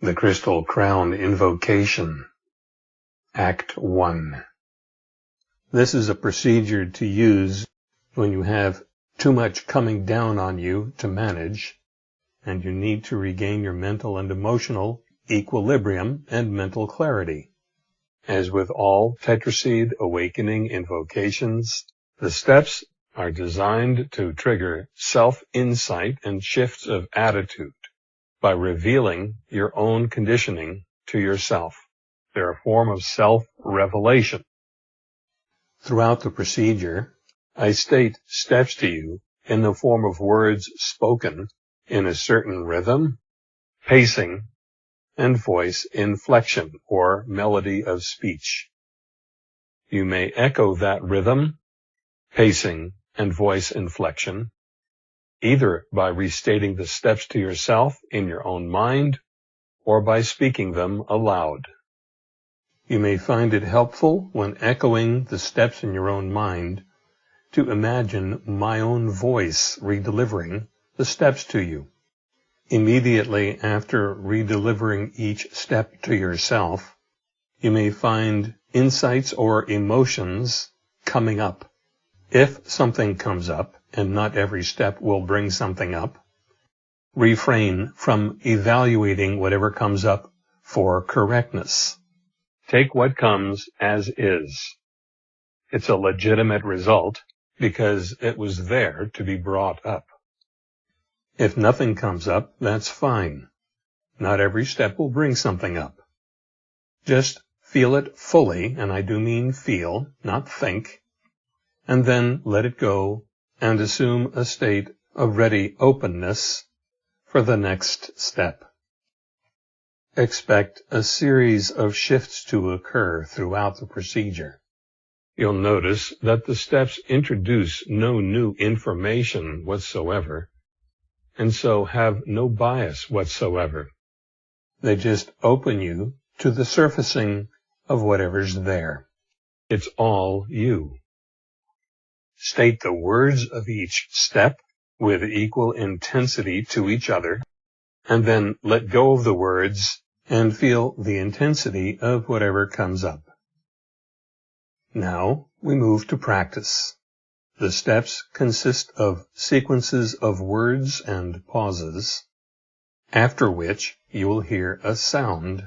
The Crystal Crown Invocation Act 1 This is a procedure to use when you have too much coming down on you to manage and you need to regain your mental and emotional equilibrium and mental clarity. As with all tetraseed awakening invocations, the steps are designed to trigger self-insight and shifts of attitude by revealing your own conditioning to yourself. They're a form of self-revelation. Throughout the procedure, I state steps to you in the form of words spoken in a certain rhythm, pacing, and voice inflection or melody of speech. You may echo that rhythm, pacing, and voice inflection either by restating the steps to yourself in your own mind or by speaking them aloud. You may find it helpful when echoing the steps in your own mind to imagine my own voice redelivering the steps to you. Immediately after redelivering each step to yourself, you may find insights or emotions coming up. If something comes up, and not every step will bring something up. Refrain from evaluating whatever comes up for correctness. Take what comes as is. It's a legitimate result because it was there to be brought up. If nothing comes up, that's fine. Not every step will bring something up. Just feel it fully, and I do mean feel, not think, and then let it go and assume a state of ready openness for the next step. Expect a series of shifts to occur throughout the procedure. You'll notice that the steps introduce no new information whatsoever, and so have no bias whatsoever. They just open you to the surfacing of whatever's there. It's all you. State the words of each step with equal intensity to each other, and then let go of the words and feel the intensity of whatever comes up. Now we move to practice. The steps consist of sequences of words and pauses, after which you will hear a sound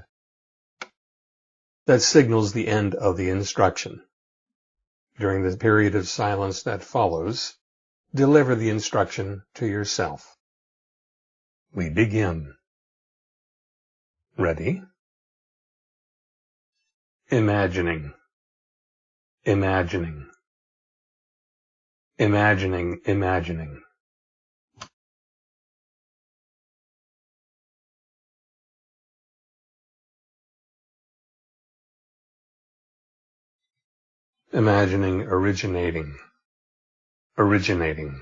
that signals the end of the instruction. During the period of silence that follows, deliver the instruction to yourself. We begin. Ready? Imagining. Imagining. Imagining, imagining. Imagining originating. Originating.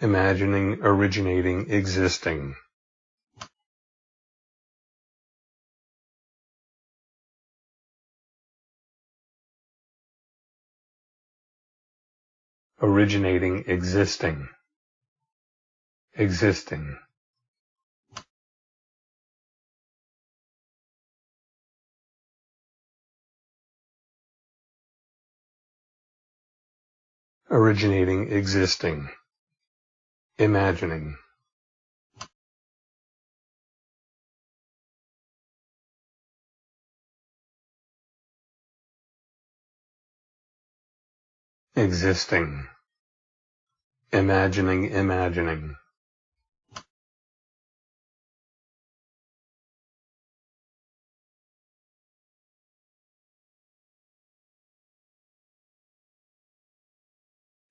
Imagining originating existing. Originating existing existing. Originating existing imagining. Existing. Imagining imagining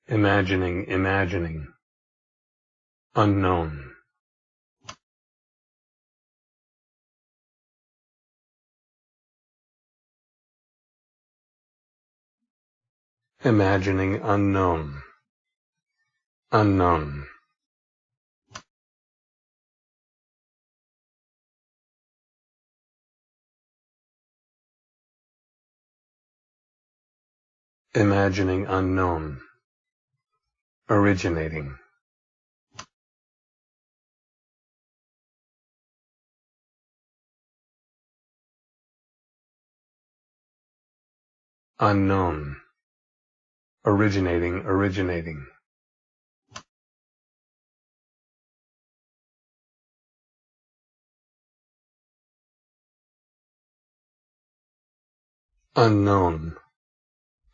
imagining, imagining, unknown. Imagining unknown, unknown. imagining unknown, originating. Unknown, originating, originating. Unknown,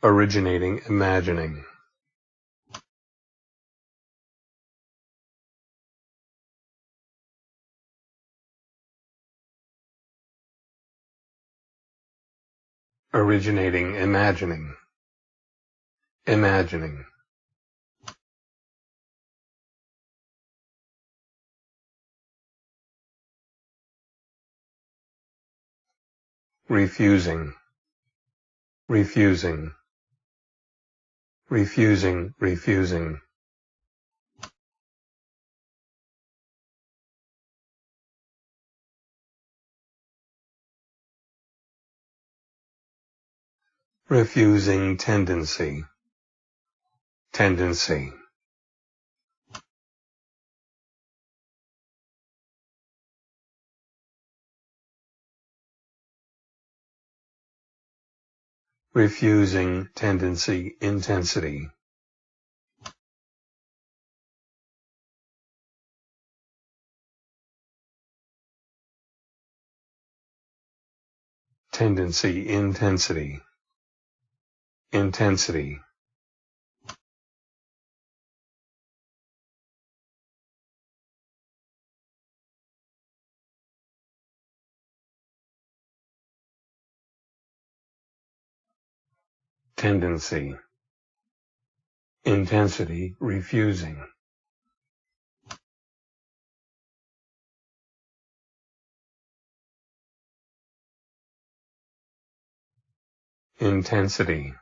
originating, imagining. Originating, imagining, imagining. refusing, refusing, refusing, refusing. Refusing tendency, tendency. refusing tendency intensity. Tendency intensity. Intensity. tendency, intensity, refusing. Intensity,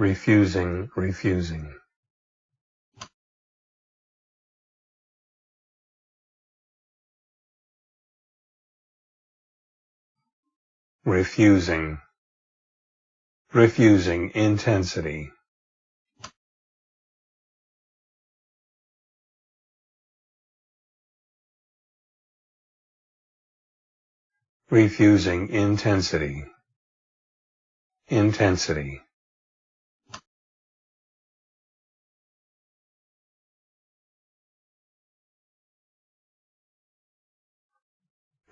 refusing, refusing. Refusing, refusing intensity. Refusing intensity. Intensity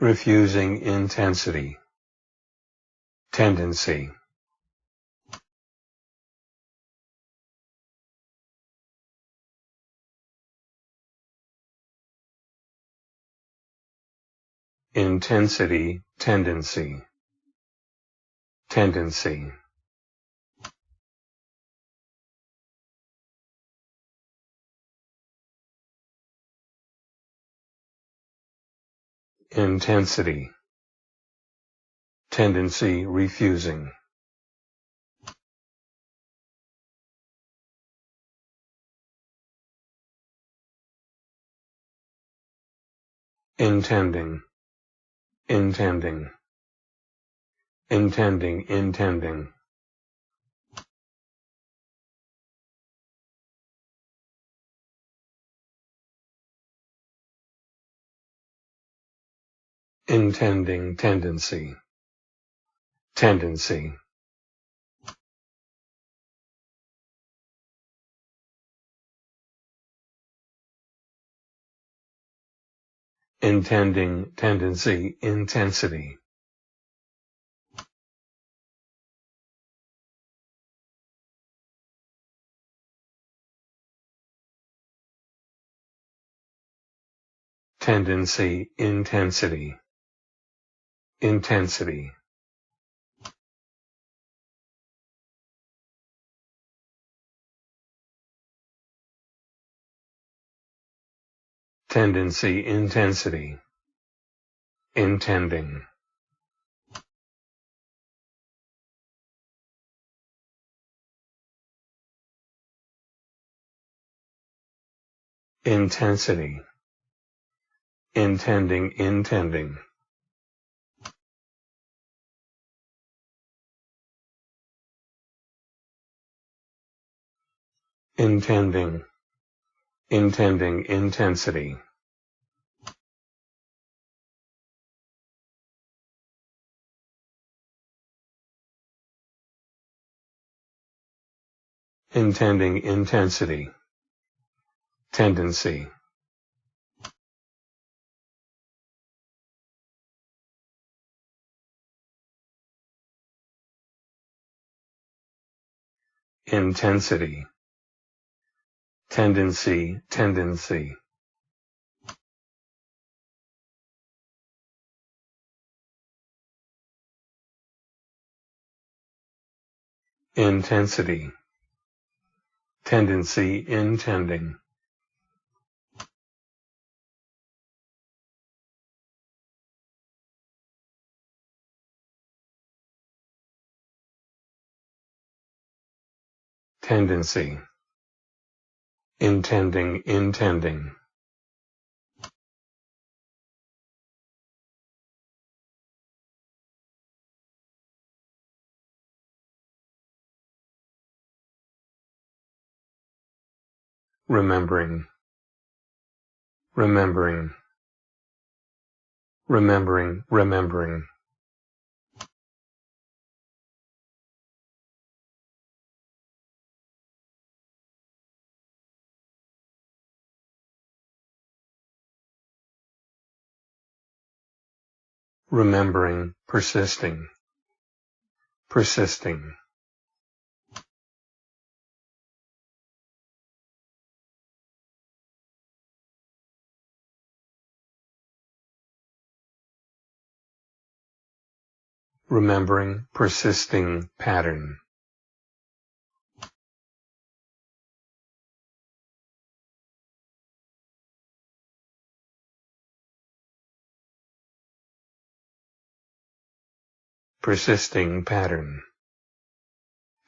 refusing intensity tendency intensity, tendency, tendency. Intensity, tendency, refusing. Intending intending, intending, intending. Intending tendency, tendency. intending, tendency, intensity. Tendency, intensity, intensity. tendency, intensity, intending. Intensity, intending, intending. Intending, intending intensity. intending intensity, tendency. intensity, tendency, tendency. Intensity, tendency, intending. tendency, intending, intending. Remembering, remembering, remembering, remembering. Remembering, persisting, persisting. Remembering, persisting pattern. Persisting pattern.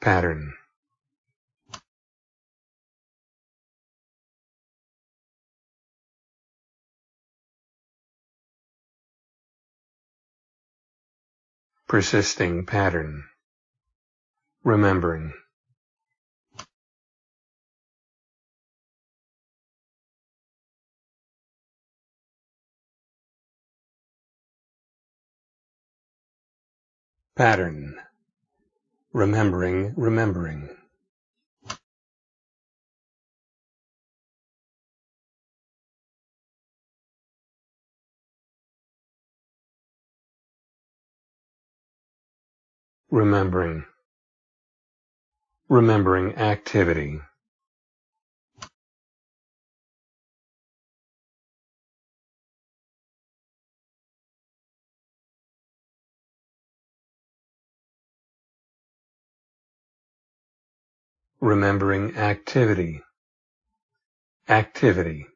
Pattern. Persisting pattern. Remembering Pattern. Remembering, remembering. Remembering. Remembering activity. Remembering activity, activity.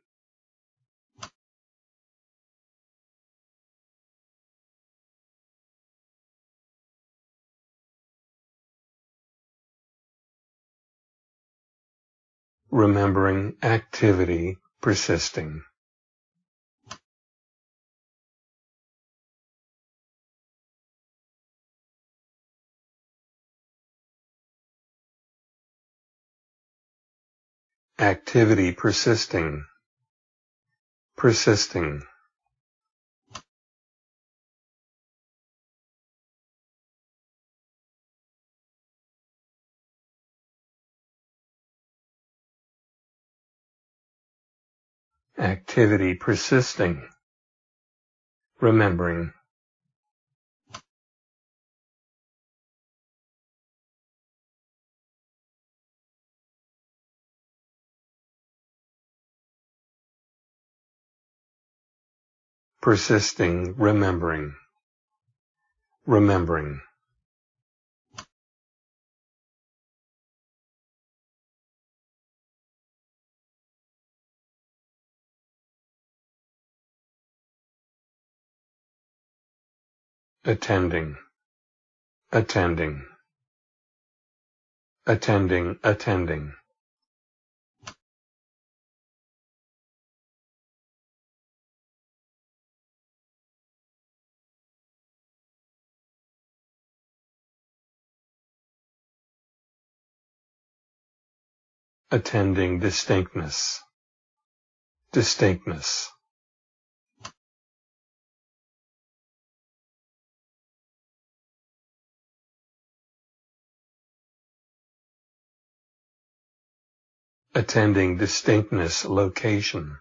Remembering activity persisting. Activity persisting, persisting. Activity persisting, remembering. Persisting, remembering, remembering. attending, attending, attending, attending. Attending distinctness, distinctness. attending distinctness location.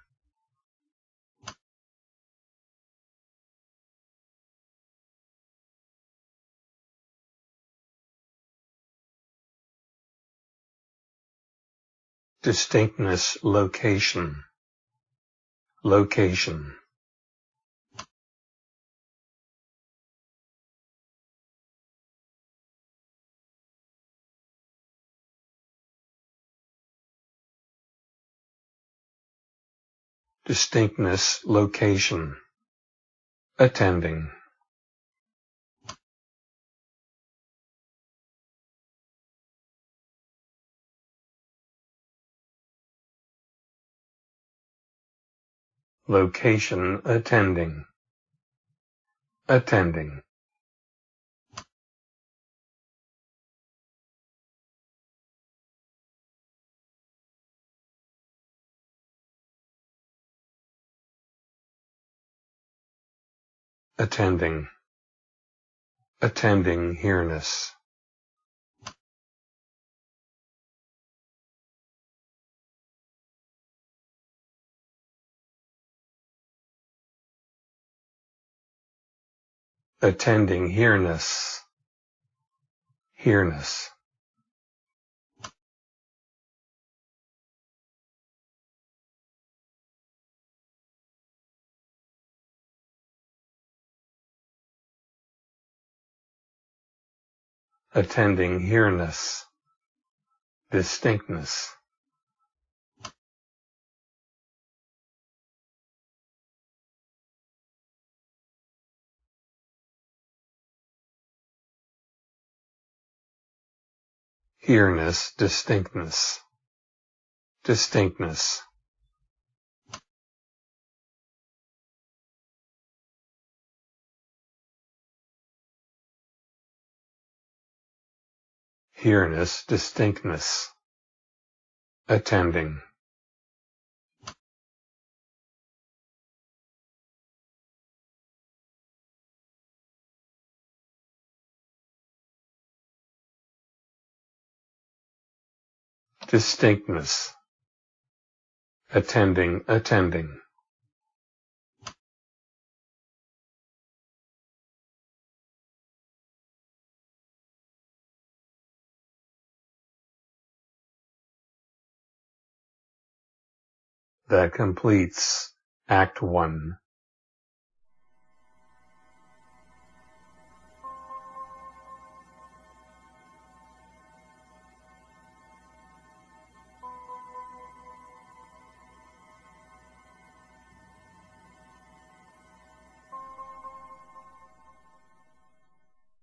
Distinctness location. Location. Distinctness location. Attending location attending. Attending. Attending. Attending here-ness attending here-ness here-ness attending here-ness distinctness here-ness distinctness distinctness. Here-ness distinctness. Attending distinctness attending attending that completes Act 1.